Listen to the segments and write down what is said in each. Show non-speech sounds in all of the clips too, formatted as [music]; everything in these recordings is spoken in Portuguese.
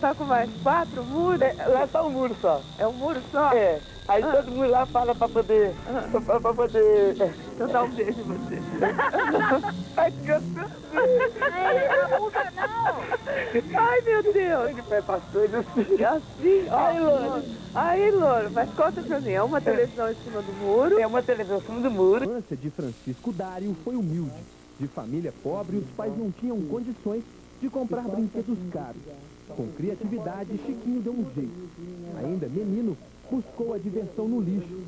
Tá com mais quatro muros? É, lá tá um muro só. É um muro só? É. Aí Ah. todo mundo lá fala pra poder. Pra, pra poder. É. Então dá um beijo em você. [laughs] Ai, que gostoso. Ai, meu Deus. De pé pastor, assim. É assim, ó. Aí, Louro. Aí, Louro, mas conta pra mim, é uma televisão em cima do muro. É uma televisão em cima do muro. A infância de Francisco Dário foi humilde. De família pobre, os pais não tinham condições de comprar brinquedos caros. Com criatividade, Chiquinho deu um jeito. Ainda menino, buscou a diversão no lixo.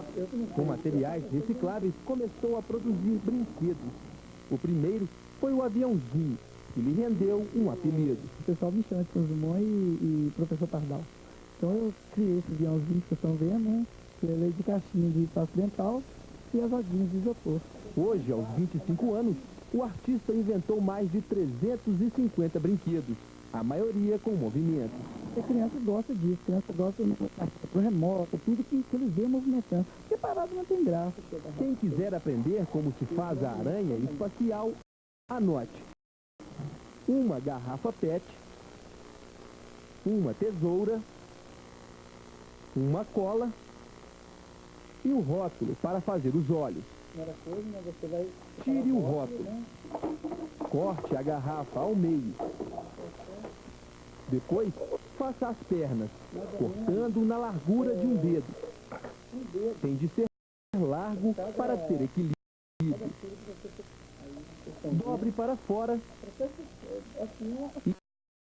Com materiais recicláveis, começou a produzir brinquedos. O primeiro foi o aviãozinho, que lhe rendeu um apelido. o pessoal me chama de São Dumont e, e professor Pardal. Então eu criei esse aviãozinho que vocês estão vendo, né? Que é de caixinha de espaço dental e as rodinhas de isopor. Hoje, aos 25 anos, o artista inventou mais de 350 brinquedos, a maioria com movimento. A criança gosta disso, a criança gosta do remoto, tudo que, que ele vê movimentando. Porque parado não tem graça. Quem quiser aprender como se faz a aranha espacial, anote. Uma garrafa PET, uma tesoura, uma cola e o rótulo para fazer os olhos. Coisa, né? Tire o rótulo. Corte a garrafa ao meio. Depois, faça as pernas, cortando na largura de um dedo. Tem de ser largo para ter equilíbrio. Dobre para fora e